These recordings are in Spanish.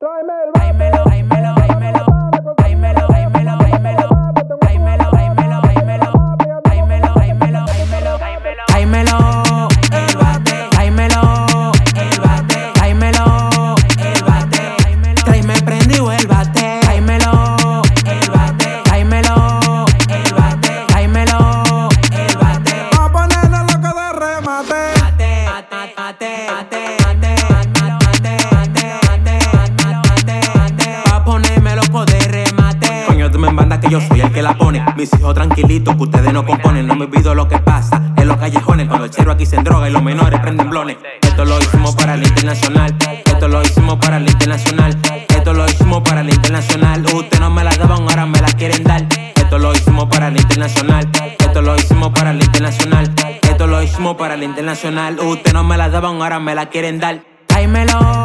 Tráeme el Tráemelo, tráemelo, tráemelo. Tráemelo, tráemelo, tráemelo. Tráemelo, tráemelo, tráemelo. Tráemelo, tráemelo, tráemelo. Tráemelo, el bate. Tráemelo, el bate. Tráemelo, el bate. Tráeme prendido el bate. Tráemelo, el bate. Tráemelo, el bate. Tráemelo, el bate. Va a ponernos loco de remate. Mate, mate, mate, mate. Que la pone. Mis hijos tranquilitos, que ustedes no componen. No me olvido lo que pasa en los callejones. Cuando el chero aquí se droga y los menores prenden blones. Esto lo hicimos para el internacional. Esto lo hicimos para el internacional. Esto lo hicimos para el internacional. Ustedes no me la daban, ahora me la quieren dar. Esto lo hicimos para el internacional. Esto lo hicimos para el internacional. Esto lo hicimos para el internacional. Ustedes no me la daban, ahora me la quieren dar. Tráemelo,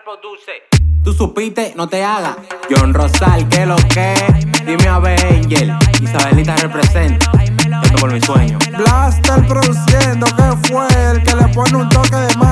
Produce. Tú supiste, no te hagas. John Rosal, que lo que. Dime a ver, Angel. Isabelita representa. Esto por mi sueño. Blaster produciendo, que fue el que le pone un toque de magia.